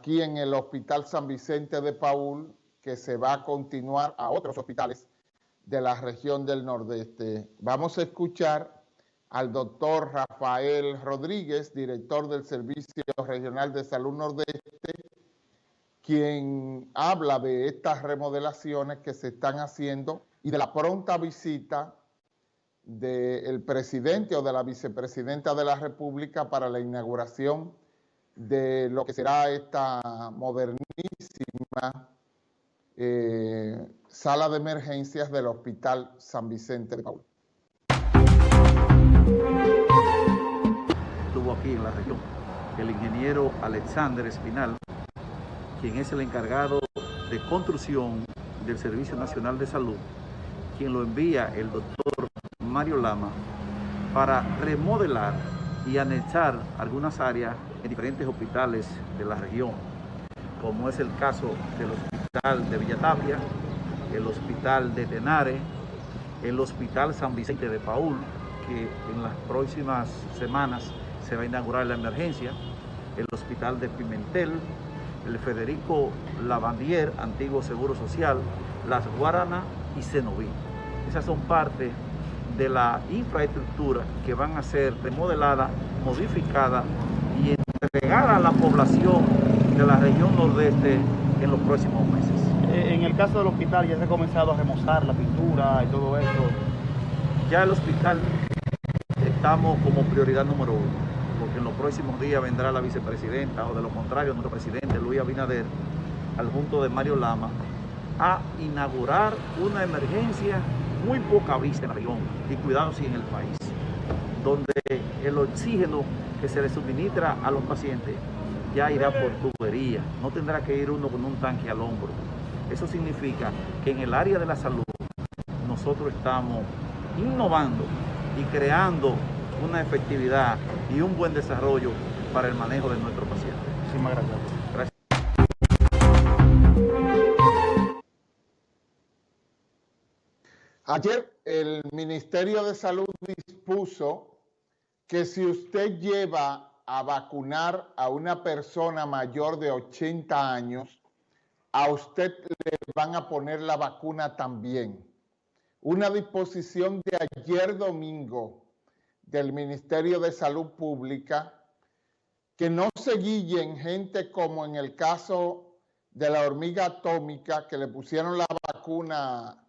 aquí en el Hospital San Vicente de Paul, que se va a continuar a otros hospitales de la región del Nordeste. Vamos a escuchar al doctor Rafael Rodríguez, director del Servicio Regional de Salud Nordeste, quien habla de estas remodelaciones que se están haciendo y de la pronta visita del presidente o de la vicepresidenta de la República para la inauguración de lo que será esta modernísima eh, sala de emergencias del Hospital San Vicente de Paul. Estuvo aquí en la región el ingeniero Alexander Espinal, quien es el encargado de construcción del Servicio Nacional de Salud, quien lo envía el doctor Mario Lama para remodelar y anexar algunas áreas en diferentes hospitales de la región, como es el caso del Hospital de Villatapia, el Hospital de Tenare, el Hospital San Vicente de Paul, que en las próximas semanas se va a inaugurar la emergencia, el Hospital de Pimentel, el Federico Lavandier, antiguo Seguro Social, Las Guaranas y Cenoví. Esas son parte de la infraestructura que van a ser remodeladas, modificadas a la población de la región nordeste en los próximos meses. Eh, en el caso del hospital ya se ha comenzado a remozar la pintura y todo eso. Ya el hospital estamos como prioridad número uno, porque en los próximos días vendrá la vicepresidenta o de lo contrario nuestro presidente Luis Abinader al junto de Mario Lama a inaugurar una emergencia muy poca vista en la región y cuidado si en el país, donde el oxígeno que se le suministra a los pacientes ya irá por tubería, no tendrá que ir uno con un tanque al hombro. Eso significa que en el área de la salud nosotros estamos innovando y creando una efectividad y un buen desarrollo para el manejo de nuestros pacientes. Muchísimas gracias. Gracias. Ayer el Ministerio de Salud dispuso que si usted lleva a vacunar a una persona mayor de 80 años, a usted le van a poner la vacuna también. Una disposición de ayer domingo del Ministerio de Salud Pública que no se guillen gente como en el caso de la hormiga atómica que le pusieron la vacuna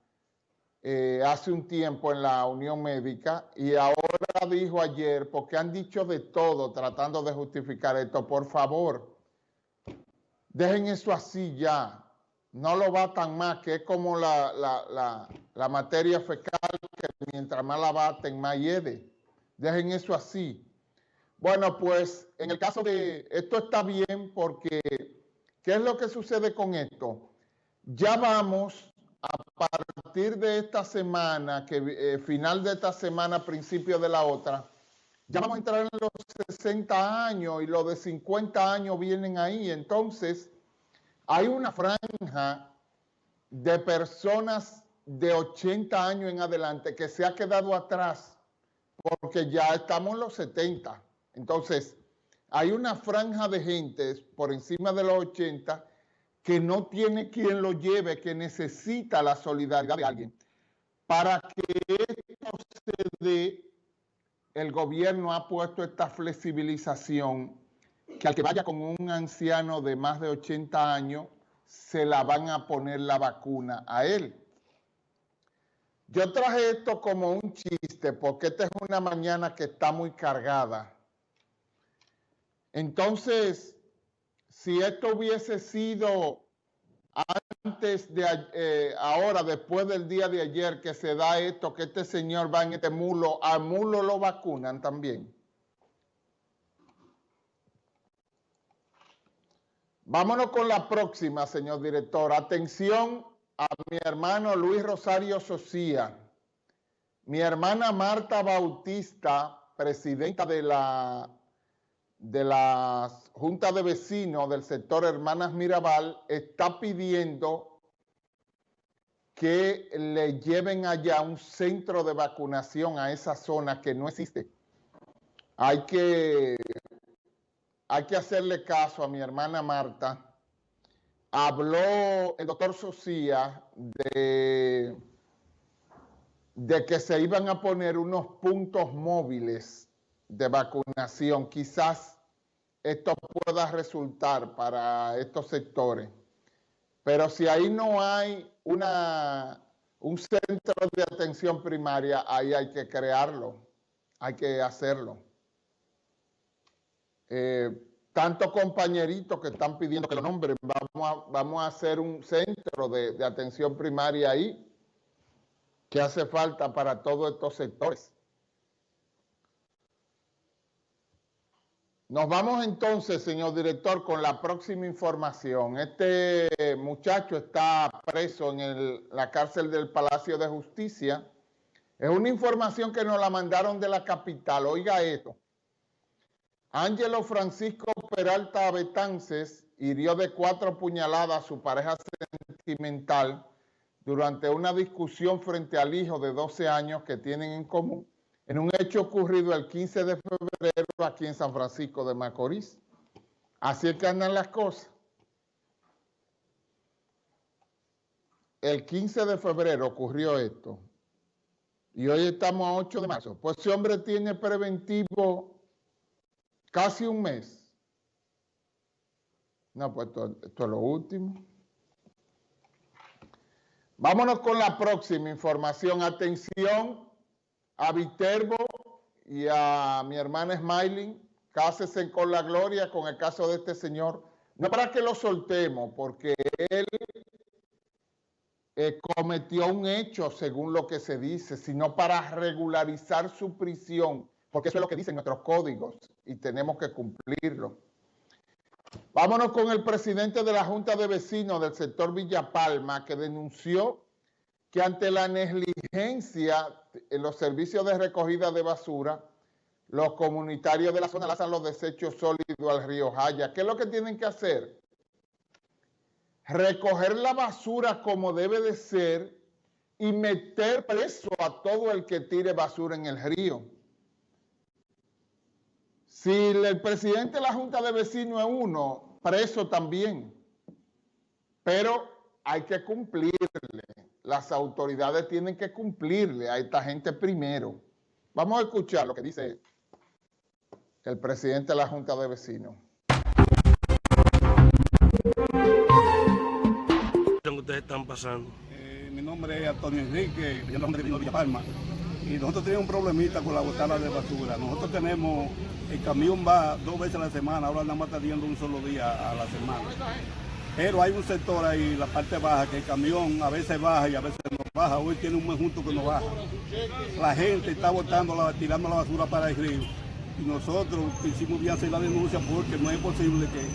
eh, hace un tiempo en la Unión Médica y ahora dijo ayer, porque han dicho de todo tratando de justificar esto, por favor, dejen eso así ya, no lo batan más, que es como la, la materia fecal, que mientras más la baten, más hiede. Dejen eso así. Bueno, pues en el caso de, esto está bien porque, ¿qué es lo que sucede con esto? Ya vamos partir de esta semana, que eh, final de esta semana, principio de la otra, ya vamos a entrar en los 60 años y los de 50 años vienen ahí. Entonces, hay una franja de personas de 80 años en adelante que se ha quedado atrás porque ya estamos en los 70. Entonces, hay una franja de gente por encima de los 80 que no tiene quien lo lleve, que necesita la solidaridad de alguien. Para que esto se dé, el gobierno ha puesto esta flexibilización que al que vaya con un anciano de más de 80 años, se la van a poner la vacuna a él. Yo traje esto como un chiste porque esta es una mañana que está muy cargada. Entonces, si esto hubiese sido antes de eh, ahora, después del día de ayer que se da esto, que este señor va en este mulo, al mulo lo vacunan también. Vámonos con la próxima, señor director. Atención a mi hermano Luis Rosario Socía, mi hermana Marta Bautista, presidenta de la de la Junta de Vecinos del sector Hermanas Mirabal está pidiendo que le lleven allá un centro de vacunación a esa zona que no existe. Hay que, hay que hacerle caso a mi hermana Marta. Habló el doctor Socia de, de que se iban a poner unos puntos móviles de vacunación. Quizás esto pueda resultar para estos sectores. Pero si ahí no hay una, un centro de atención primaria, ahí hay que crearlo, hay que hacerlo. Eh, tantos compañeritos que están pidiendo que lo nombren, vamos a, vamos a hacer un centro de, de atención primaria ahí, que hace falta para todos estos sectores. Nos vamos entonces, señor director, con la próxima información. Este muchacho está preso en la cárcel del Palacio de Justicia. Es una información que nos la mandaron de la capital. Oiga esto. Ángelo Francisco Peralta Betances hirió de cuatro puñaladas a su pareja sentimental durante una discusión frente al hijo de 12 años que tienen en común en un hecho ocurrido el 15 de febrero aquí en San Francisco de Macorís. Así es que andan las cosas. El 15 de febrero ocurrió esto. Y hoy estamos a 8 de marzo. Pues ese hombre tiene preventivo casi un mes. No, pues esto, esto es lo último. Vámonos con la próxima información. Atención a Viterbo y a mi hermana Smiling, cásense con la gloria con el caso de este señor. No para que lo soltemos, porque él eh, cometió un hecho según lo que se dice, sino para regularizar su prisión, porque eso es lo que dicen nuestros códigos y tenemos que cumplirlo. Vámonos con el presidente de la Junta de Vecinos del sector Villa Palma, que denunció que ante la negligencia en los servicios de recogida de basura, los comunitarios de la zona lanzan los desechos sólidos al río Jaya. ¿Qué es lo que tienen que hacer? Recoger la basura como debe de ser y meter preso a todo el que tire basura en el río. Si el presidente de la Junta de Vecinos es uno, preso también. Pero hay que cumplirle las autoridades tienen que cumplirle a esta gente primero. Vamos a escuchar lo que dice el presidente de la Junta de Vecinos. ustedes están pasando? Eh, mi nombre es Antonio Enrique, yo nombre de Villa Palma. Y nosotros tenemos un problemita con la botada de basura. Nosotros tenemos, el camión va dos veces a la semana, ahora nada más está yendo un solo día a la semana. Pero hay un sector ahí, la parte baja, que el camión a veces baja y a veces no baja. Hoy tiene un mes junto que no baja. La gente está botando, la, tirando la basura para el río. Y nosotros quisimos bien hacer la denuncia porque no es posible que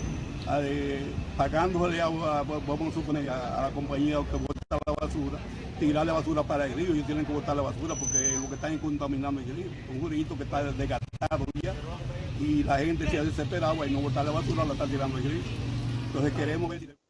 eh, pagándole a, vamos a suponer, a, la compañía que bota la basura, tirarle basura para el río. Ellos tienen que botar la basura porque lo que están contaminando el río. Un jurito que está desgastado ya y la gente se ha desesperado y no botar la basura, la está tirando el río. Entonces queremos. ver si...